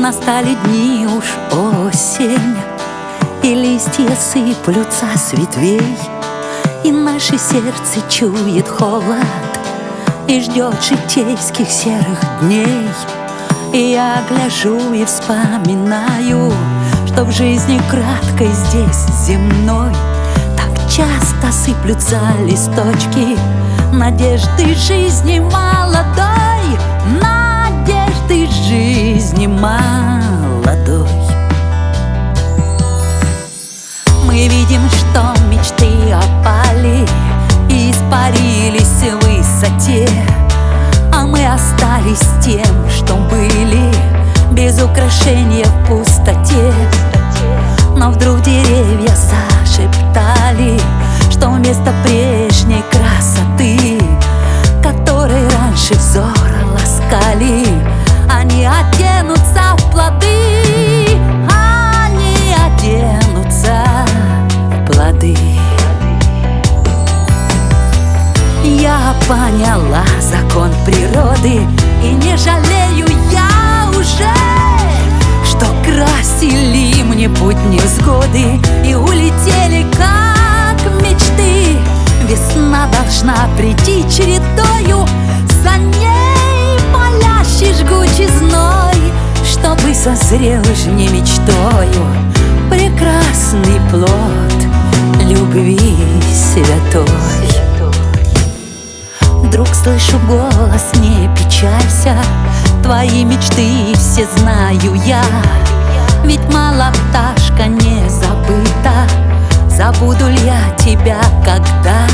Настали дни уж осень И листья сыплются с ветвей И наше сердце чует холод И ждет житейских серых дней. И я гляжу и вспоминаю Что в жизни краткой здесь земной Так часто сыплются листочки Надежды жизни молодой Без украшения в пустоте. Но вдруг деревья зашептали Что вместо прежней красоты Которой раньше взор ласкали Они оденутся в плоды. Они оденутся в плоды. Я поняла закон природы И не жалею мне путь невзгоды И улетели как мечты. Весна должна прийти чередою. За ней палящий жгучий зной Чтобы созрел не мечтою Прекрасный плод любви святой. Вдруг слышу голос, не печалься. Твои мечты все знаю я Ведь мало пташка не забыта. Забуду ли я тебя когда?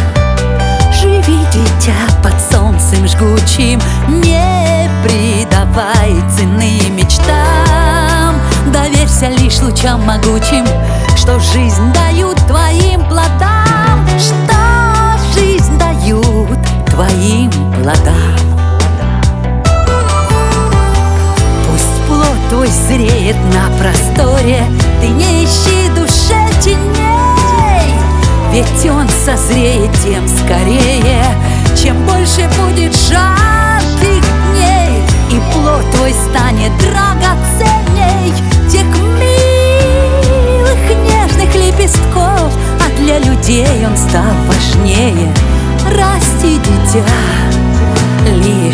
Живи, дитя, под солнцем жгучим. Не придавай цены мечтам. Доверься лишь лучам могучим Что жизнь дают зреет на просторе. Ты не ищи душе теней. Ведь он созреет тем скорее. Чем больше будет жарких дней И плод твой станет драгоценней. Тех милых нежных лепестков А для людей он стал важнее. Расти, дитя, лишь